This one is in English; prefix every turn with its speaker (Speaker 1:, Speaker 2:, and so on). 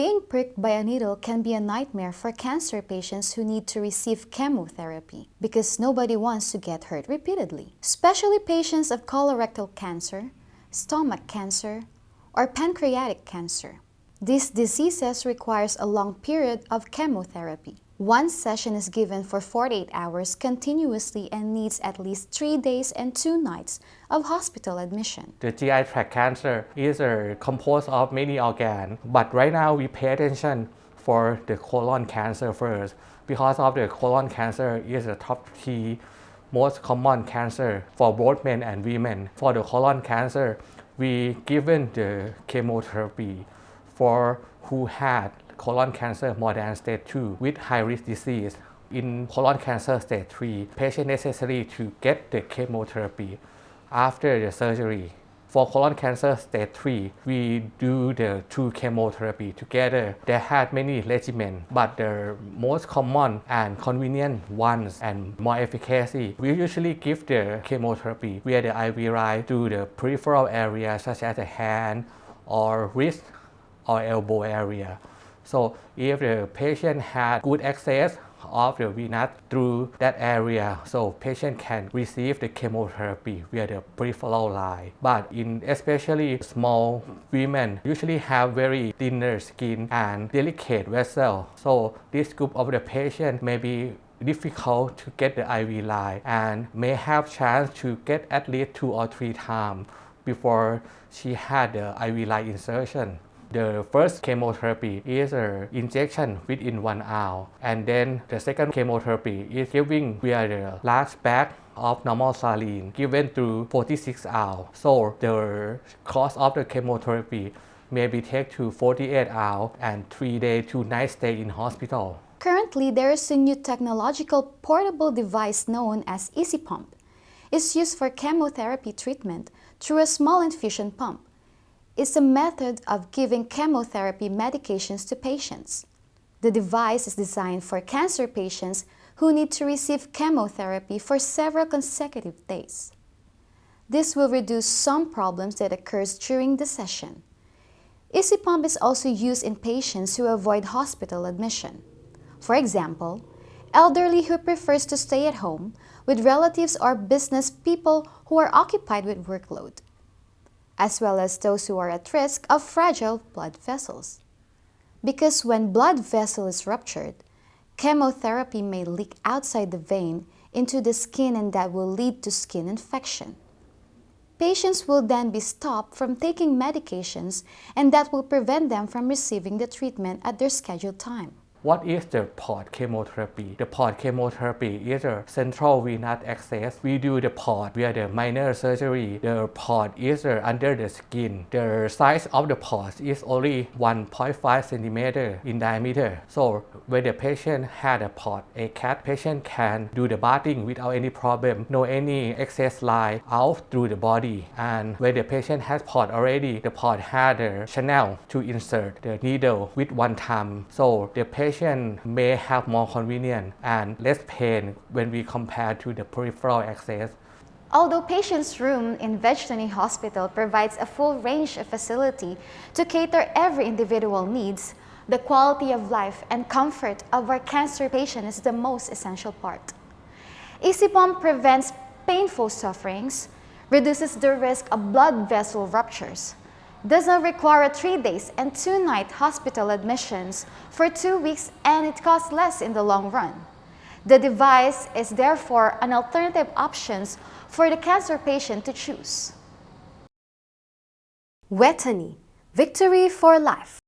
Speaker 1: Being pricked by a needle can be a nightmare for cancer patients who need to receive chemotherapy because nobody wants to get hurt repeatedly, especially patients of colorectal cancer, stomach cancer, or pancreatic cancer. These diseases requires a long period of chemotherapy. One session is given for 48 hours continuously and needs at least 3 days and 2 nights of hospital admission.
Speaker 2: The GI tract cancer is composed of many organs, but right now we pay attention for the colon cancer first because of the colon cancer is the top three most common cancer for both men and women. For the colon cancer, we given the chemotherapy for who had colon cancer more than stage 2 with high-risk disease. In colon cancer stage 3, patient necessary to get the chemotherapy after the surgery. For colon cancer stage 3, we do the two chemotherapy together. There had many regimens, but the most common and convenient ones and more efficacy. We usually give the chemotherapy via the IV to the peripheral area such as the hand or wrist or elbow area. So if the patient had good access of the venous through that area, so patient can receive the chemotherapy via the peripheral line. But in especially small women usually have very thinner skin and delicate vessel. So this group of the patient may be difficult to get the IV line and may have chance to get at least two or three times before she had the IV line insertion. The first chemotherapy is an injection within one hour and then the second chemotherapy is giving via the large bag of normal saline given through 46 hours. So the cost of the chemotherapy may be take to 48 hours and 3 day to night stay in hospital.
Speaker 1: Currently, there is a new technological portable device known as Easy Pump. It's used for chemotherapy treatment through a small infusion pump is a method of giving chemotherapy medications to patients. The device is designed for cancer patients who need to receive chemotherapy for several consecutive days. This will reduce some problems that occurs during the session. Easy Pump is also used in patients who avoid hospital admission. For example, elderly who prefers to stay at home with relatives or business people who are occupied with workload as well as those who are at risk of fragile blood vessels. Because when blood vessel is ruptured, chemotherapy may leak outside the vein into the skin and that will lead to skin infection. Patients will then be stopped from taking medications and that will prevent them from receiving the treatment at their scheduled time.
Speaker 2: What is the port chemotherapy? The port chemotherapy is a central venous access. We do the port via the minor surgery. The port is uh, under the skin. The size of the port is only 1.5 centimeter in diameter. So when the patient had a port, a cat patient can do the bathing without any problem, no any excess line out through the body. And when the patient has port already, the port had a channel to insert the needle with one time. So the patient patient may have more convenience and less pain when we compare to the peripheral access.
Speaker 1: Although patient's room in Vejthani Hospital provides a full range of facility to cater every individual needs, the quality of life and comfort of our cancer patient is the most essential part. Easy Pump prevents painful sufferings, reduces the risk of blood vessel ruptures, does not require three days and two night hospital admissions for two weeks and it costs less in the long run. The device is therefore an alternative option for the cancer patient to choose. Vejthani, victory for life.